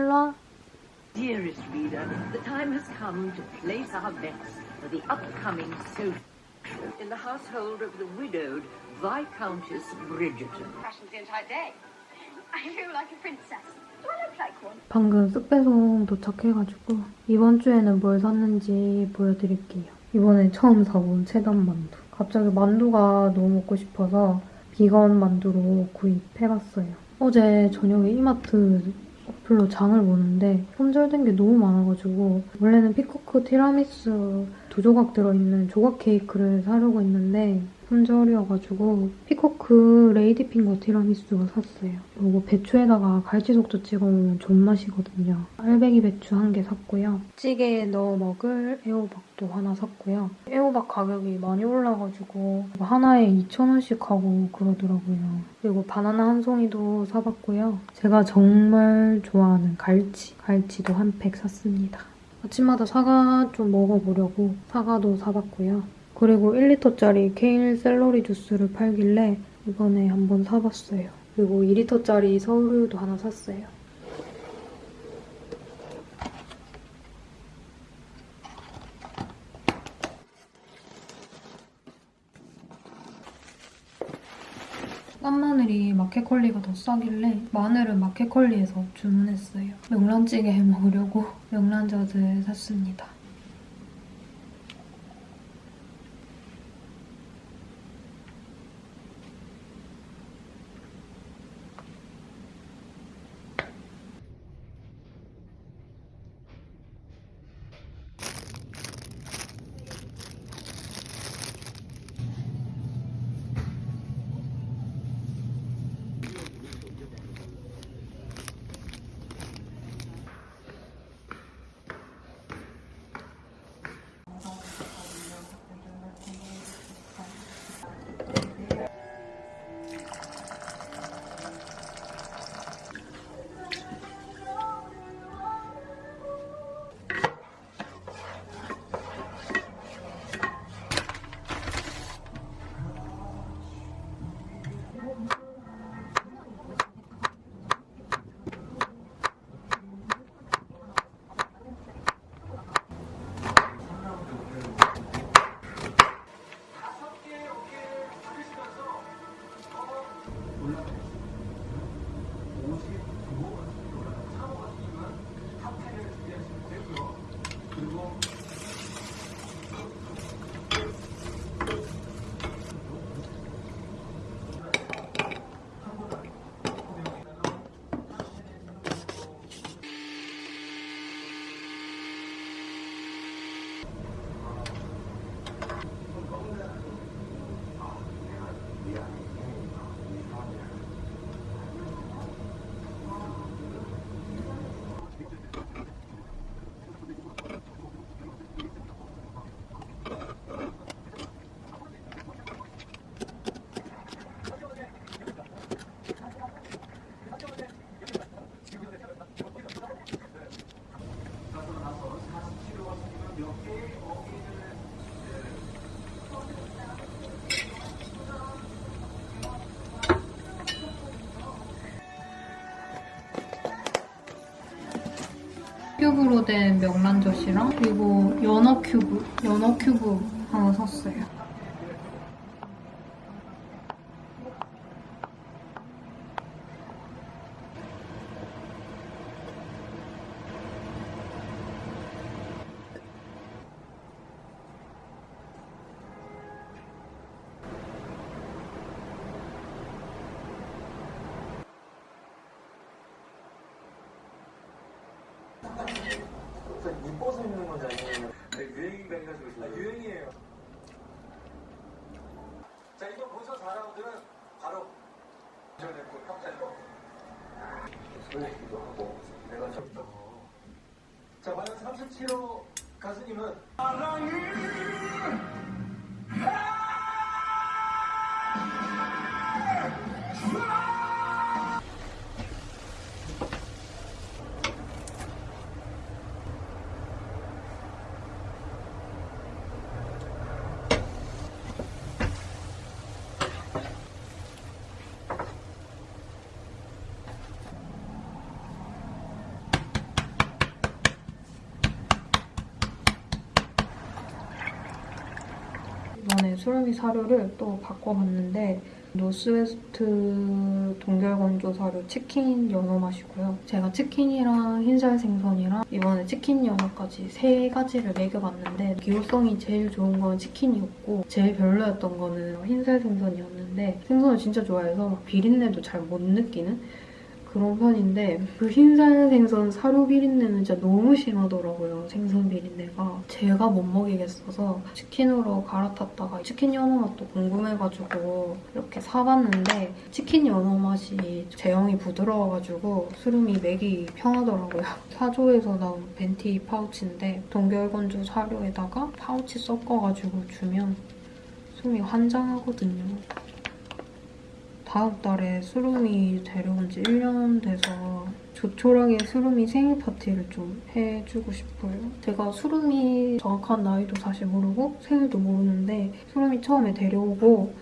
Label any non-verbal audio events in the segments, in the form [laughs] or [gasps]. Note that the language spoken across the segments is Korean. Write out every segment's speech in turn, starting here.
와. Dearest reader, the time has come to place our bets for the upcoming social in the household of the widowed Viscountess Bridgerton. Fashion's the entire day. I feel like a princess. Do I look like one? 방금 쑥배송 도착해가지고 이번 주에는 뭘 샀는지 보여드릴게요. 이번에 처음 사본 체담 만두. 갑자기 만두가 너무 먹고 싶어서 비건 만두로 구입해봤어요. 어제 저녁에 이마트 어플로 장을 보는데 품절된 게 너무 많아가지고 원래는 피코크 티라미수 두 조각 들어있는 조각 케이크를 사려고 했는데 품절이어가지고 피코크 레이디 핑거 티라미수가 샀어요. 이거 배추에다가 갈치속젓 찍어 먹으면 존맛이거든요. 알배기 배추 한 개 샀고요. 찌개에 넣어 먹을 애호박도 하나 샀고요. 애호박 가격이 많이 올라가지고 하나에 2,000원씩 하고 그러더라고요. 그리고 바나나 한 송이도 사봤고요. 제가 정말 좋아하는 갈치, 갈치도 한 팩 샀습니다. 아침마다 사과 좀 먹어보려고 사과도 사봤고요. 그리고 1리터짜리 케일 샐러리 주스를 팔길래 이번에 한번 사봤어요. 그리고 2리터짜리 서울우유도 하나 샀어요. 깐마늘이 마켓컬리가 더 싸길래 마늘은 마켓컬리에서 주문했어요. 명란찌개 해 먹으려고 [laughs] 명란젓을 샀습니다. 큐브로 된 명란젓이랑 그리고 연어 큐브, 연어 큐브 하나 샀어요. 뭐 바꿔서 있는 건지 아니면 유행인가 해가지고 있어요. 아, 유행이에요. 자 이번 본선 4라운드는 바로 전했고 협찬도 설레기도 하고 내가 좀더. 자 과연 37호 가수님은? 사랑을 수르미 사료를 또 바꿔봤는데 노스웨스트 동결건조 사료 치킨 연어 맛이고요. 제가 치킨이랑 흰살 생선이랑 이번에 치킨 연어까지 세 가지를 먹여봤는데 기호성이 제일 좋은 건 치킨이었고 제일 별로였던 거는 흰살 생선이었는데 생선을 진짜 좋아해서 막 비린내도 잘 못 느끼는 그런 편인데 그 흰살 생선 사료 비린내는 진짜 너무 심하더라고요. 생선 비린내가. 제가 못 먹이겠어서 치킨으로 갈아탔다가 치킨 연어 맛도 궁금해가지고 이렇게 사봤는데 치킨 연어 맛이 제형이 부드러워가지고 수름이 맥이 편하더라고요. [laughs] 사조에서 나온 벤티 파우치인데 동결건조 사료에다가 파우치 섞어가지고 주면 수름이 환장하거든요. 다음 달에 수lum이 데려온 지 1년 돼서 조촐하게 수lum이 생일 파티를 좀 해주고 싶어요. 제가 수lum이 정확한 나이도 사실 모르고 생일도 모르는데 수lum이 처음에 데려오고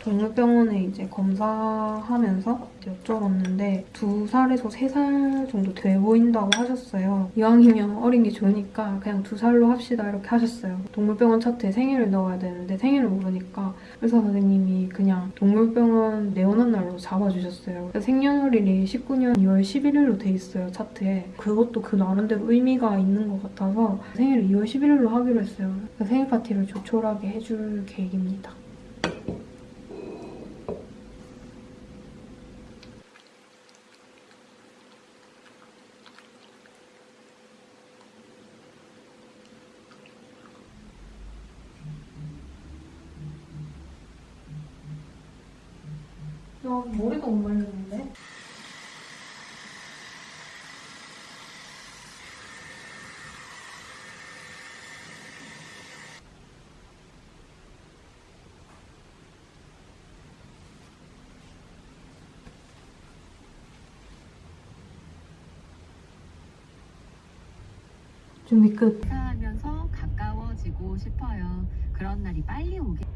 동물병원에 이제 검사하면서 여쭤봤는데 두 살에서 세 살 정도 돼 보인다고 하셨어요. 이왕이면 어린 게 좋으니까 그냥 두 살로 합시다 이렇게 하셨어요. 동물병원 차트에 생일을 넣어야 되는데 생일을 모르니까 의사 선생님이 그냥 동물병원 내원한 날로 잡아주셨어요. 생년월일이 19년 2월 11일로 돼 있어요 차트에. 그것도 그 나름대로 의미가 있는 것 같아서 생일을 2월 11일로 하기로 했어요. 생일 파티를 조촐하게 해줄 계획입니다. 야, 머리가 못 말렸는데? 준비 끝. 하면서 가까워지고 싶어요. 그런 날이 빨리 오길.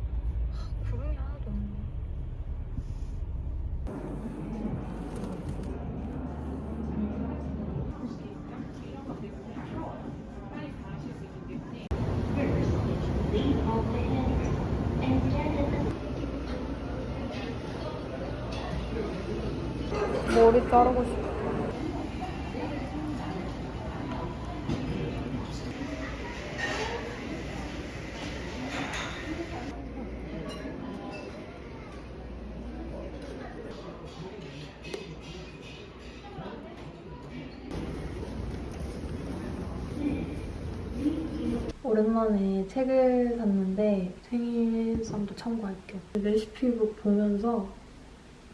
오랜만에 책을 샀는데 생일상도 참고할 겸 레시피북 보면서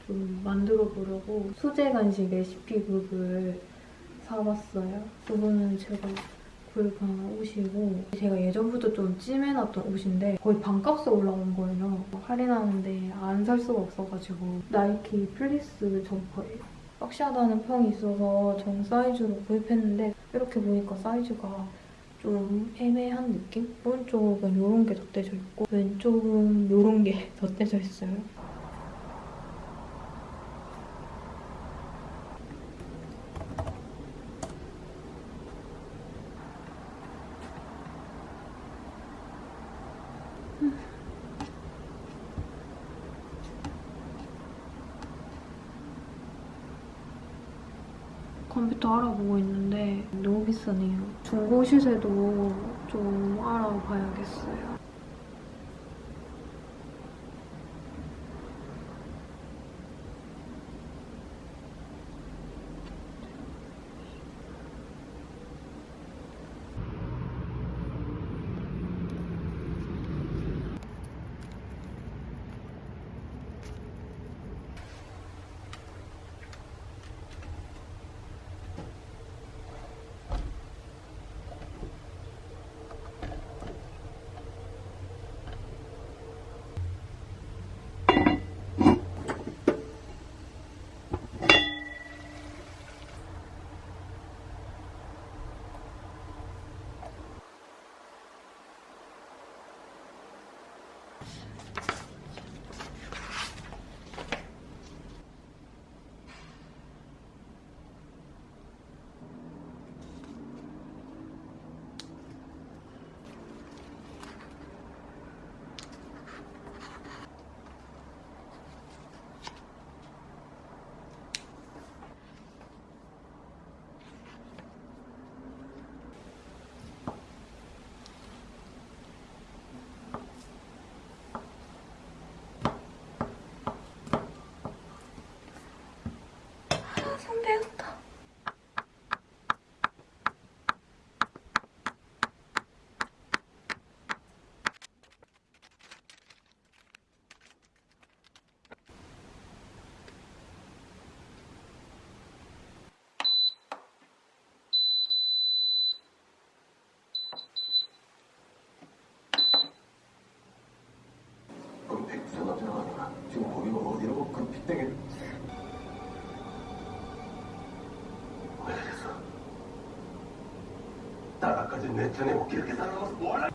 좀 만들어 보려고 수제 간식 레시피북을 사봤어요. 이거는 제가 구입한 옷이고 제가 예전부터 좀 찜해놨던 옷인데 거의 반값에 올라온 거예요. 할인하는데 안 살 수가 없어가지고 나이키 플리스 점퍼예요. boxy하다는 평이 있어서 정 사이즈로 구입했는데 이렇게 보니까 사이즈가 좀 애매한 느낌? 오른쪽은 이런 게 덧대져 있고 왼쪽은 이런 게 [laughs] 덧대져 있어요. 컴퓨터 알아보고 있는데 너무 비싸네요. 중고 시세도 좀 알아봐야겠어요. 나라까지 내 편에 오게. 이렇게 살아가서 뭘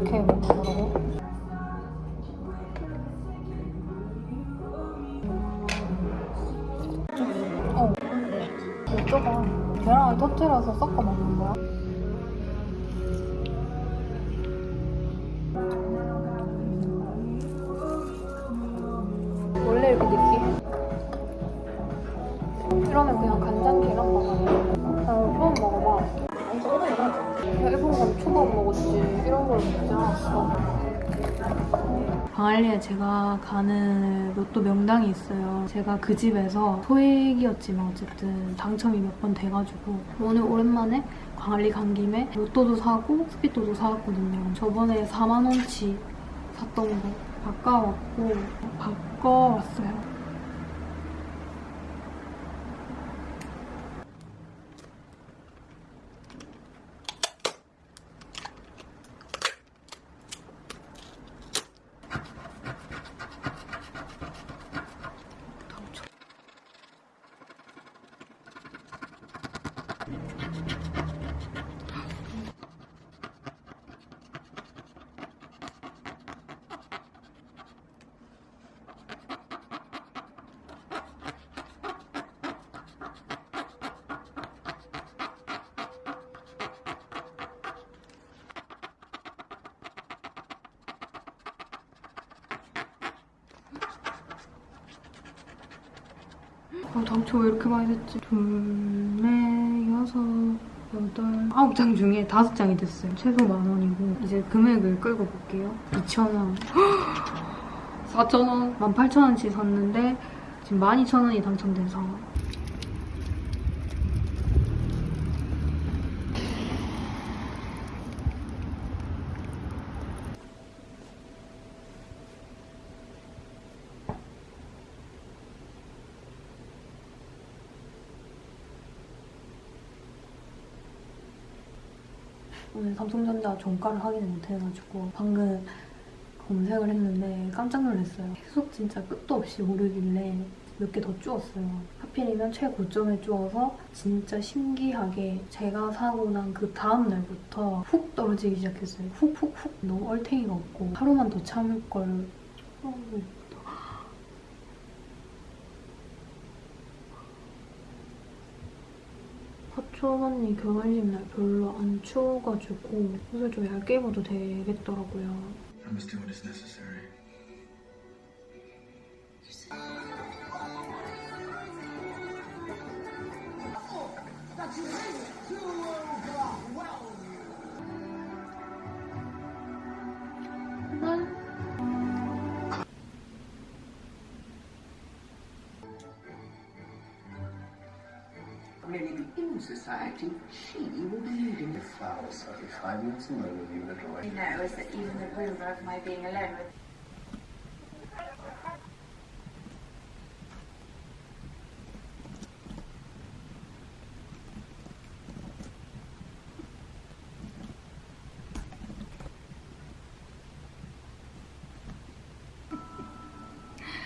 이렇게 먹는다고? 어. 이쪽아. 계란을 터뜨려서 섞어 먹는 거야? 광안리에 제가 가는 로또 명당이 있어요. 제가 그 집에서 소액이었지만 어쨌든 당첨이 몇 번 돼가지고 오늘 오랜만에 광안리 간 김에 로또도 사고 스피또도 사왔거든요. 저번에 4만 원치 샀던 거 바꿔왔고 바꿔왔어요. 당첨. 아, 당첨 왜 이렇게 많이 됐지? 둘, 넷, 여섯, 여덟, 아홉 장 중에 다섯 장이 됐어요. 최소 만 원이고 이제 금액을 끌고 볼게요. 2천 원, [gasps] 4천 원, 18,000원치 샀는데 지금 12,000원이 당첨된 상황. 오늘 삼성전자 종가를 확인을 못해가지고 방금 검색을 했는데 깜짝 놀랐어요. 계속 진짜 끝도 없이 오르길래 몇 개더 주웠어요. 하필이면 최고점에 주워서 진짜 신기하게 제가 사고 난 그 다음 날부터 훅 떨어지기 시작했어요. 훅훅훅 너무 얼탱이가 없고 하루만 더 참을 걸. 어. 사촌 언니 결혼식 날 별로 안 추워가지고 옷을 좀 얇게 입어도 되겠더라고요. I must do what is necessary. Really, in society, she will be leading the Flowers, be five minutes alone with you the drawing. You know, is that even the rumour of my being alone with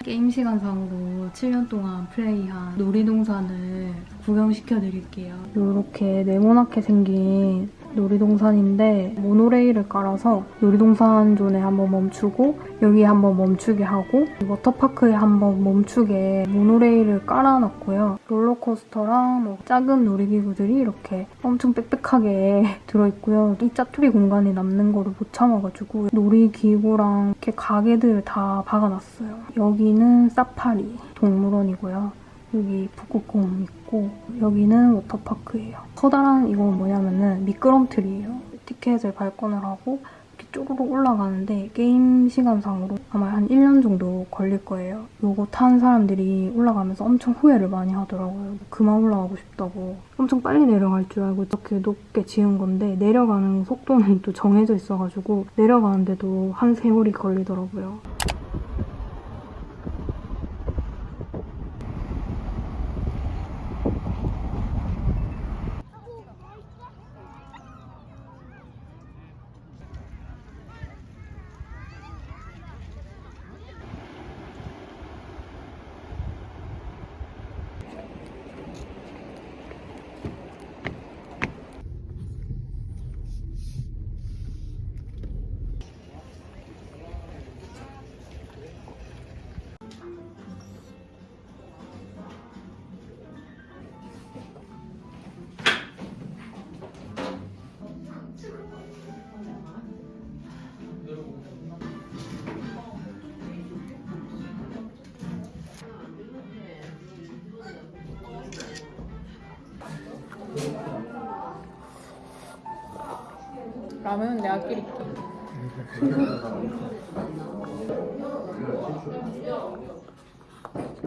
게임 시간상으로 7년 동안 플레이한 놀이동산을 구경시켜드릴게요. 이렇게 네모나게 생긴 놀이동산인데 모노레일을 깔아서 놀이동산 존에 한번 멈추고 여기에 한번 멈추게 하고 워터파크에 한번 멈추게 모노레일을 깔아놨고요. 롤러코스터랑 뭐 작은 놀이기구들이 이렇게 엄청 빽빽하게 [laughs] 들어있고요. 이 짜투리 공간이 남는 거를 못 참아가지고 놀이기구랑 이렇게 가게들을 다 박아놨어요. 여기는 사파리 동물원이고요. 여기 북극곰 있고 여기는 워터파크예요. 커다란 이건 뭐냐면은 미끄럼틀이에요. 티켓을 발권을 하고 이렇게 쪼르륵 올라가는데 게임 시간상으로 아마 한 1년 정도 걸릴 거예요. 요거 탄 사람들이 올라가면서 엄청 후회를 많이 하더라고요. 그만 올라가고 싶다고. 엄청 빨리 내려갈 줄 알고 이렇게 높게 지은 건데 내려가는 속도는 또 정해져 있어가지고 내려가는데도 한 세월이 걸리더라고요. 라면은 내가 끓일게.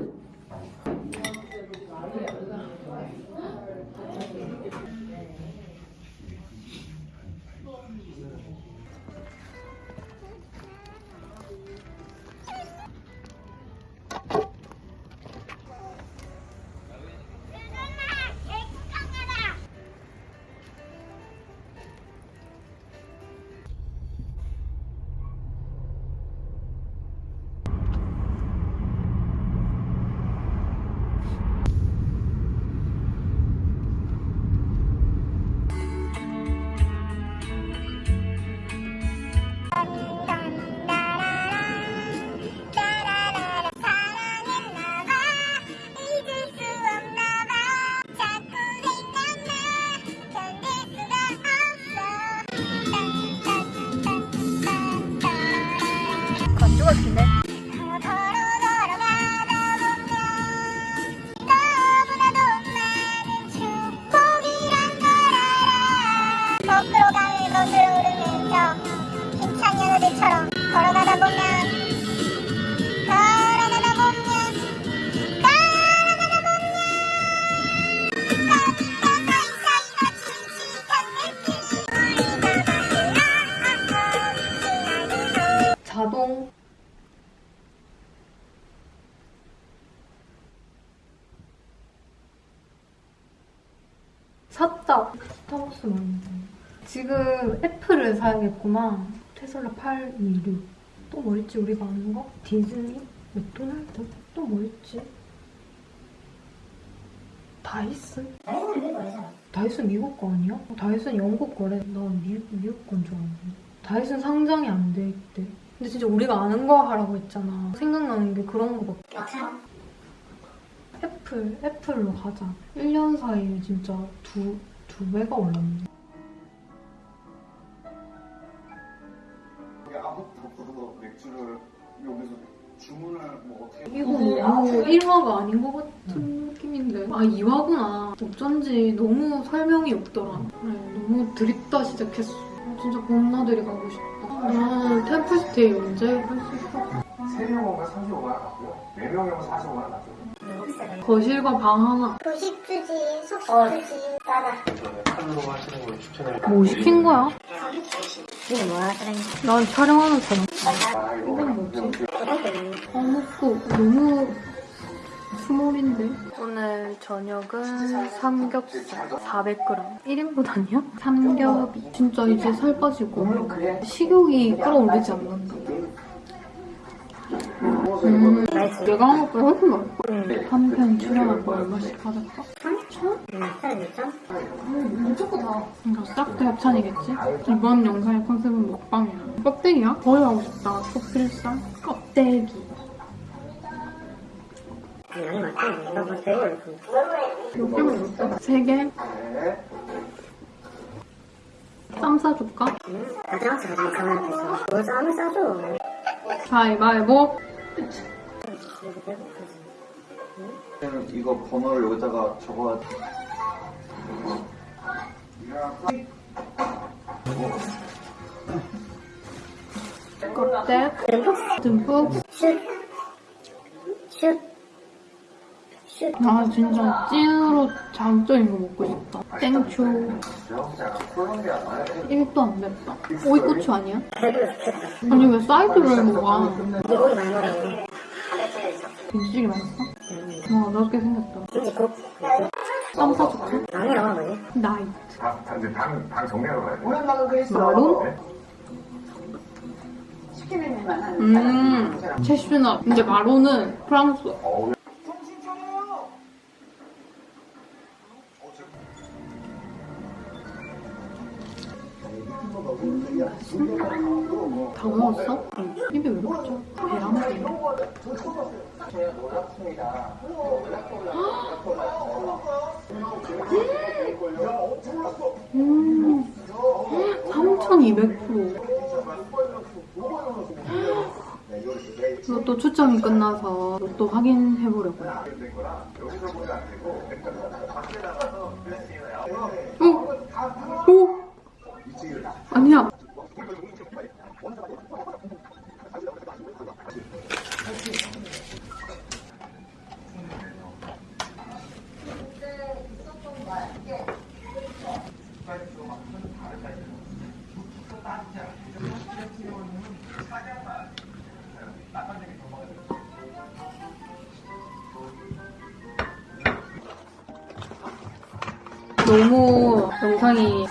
[laughs] 샀다. 스타벅스 많이 지금 애플을 사야겠구나. 테슬라 826. 또 뭐 있지 우리가 아는 거? 디즈니? 맥도날드? 또 뭐 있지? 다이슨? 다이슨 미국 거 아니야? 다이슨 영국 거래. 난 미, 미국 건 줄 알았는데. 다이슨 상장이 안 돼 있대. 근데 진짜 우리가 아는 거 하라고 했잖아. 생각나는 게 그런 거밖에. 애플, 애플로 가자. 1년 사이에 진짜 두, 두 배가 올랐네. 아무것도 모르고 맥주를 여기서 주문을 뭐 어떻게 이거 너무 1화가 아닌 것 같은 느낌인데. 아, 2화구나. 어쩐지 너무 설명이 없더라. 그래, 너무 드립다 시작했어. 아, 진짜 봄나들이 가고 싶다. 아, 템플스테이 언제 갈수 있어? 3명 오면 35만 원 같고요 4명 오면 45만 원 같고요 거실과 방 하나. 도식 주지, 속식 주지. 맞아. 저는 칼로 하시는 걸 추천해요 뭐 시킨 거야? 이게 뭐야, 사장님? 난 촬영하는 사람. 아 이건 뭐지? 먹고 너무 스몰인데? 오늘 저녁은 삼겹살 400g. 1인분 아니야? 삼겹이. 진짜 이제 살 빠지고 식욕이 끌어올리지 않는다. 음, 내가 한 것보다 훨씬 맛있어. 한편 출연한 거 얼마씩 받았어? 3천? 음, 무조건 다. 이거 싹다 협찬이겠지? 이번 영상의 컨셉은 먹방이야. 껍데기야? 거의 하고 싶다. 속필살? 껍데기. 몇 개만 줄까? 세 개? 쌈 싸줄까? 가져와서 가지고 가만 앞에서. 뭘 싸줘. 가위바위보. 이거 번호를 여기다가 적어야 돼. 껍데기. 듬뿍. 슛. 슛. 슛. 아 진짜 찐으로 자극적인 거 먹고 싶다. 땡초. 콜롬비아 이것도 안 맵다. 오이고추 아니야? 아니 왜 사이드를 먹어? 김치찌개 맛있어? 와 넓게 생겼다. 쌈 싸줄까? 아니야? 나이트. 이제 방, 방 정리하러 가야 돼 마론? 음, 채슈넛. 근데 마론은 프랑스. 다 먹었어? 입이 왜 이렇게 짜? 계란찜. 음, 3,200%. 로또 추첨이 끝나서 로또 확인해보려고요.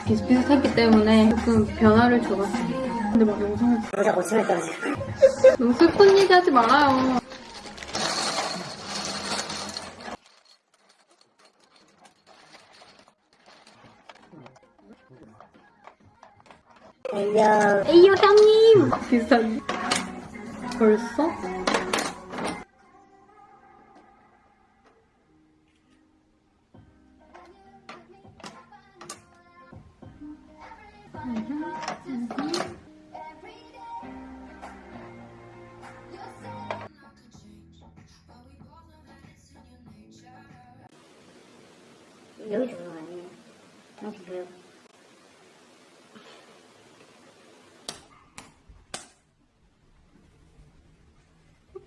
비슷비슷했기 때문에 조금 변화를 줘봤습니다. 근데 막 영상을 고침을 떨어져. [laughs] 너무 슬픈 얘기 하지 말아요. 에이야. 에이요 형님! 비슷한 벌써?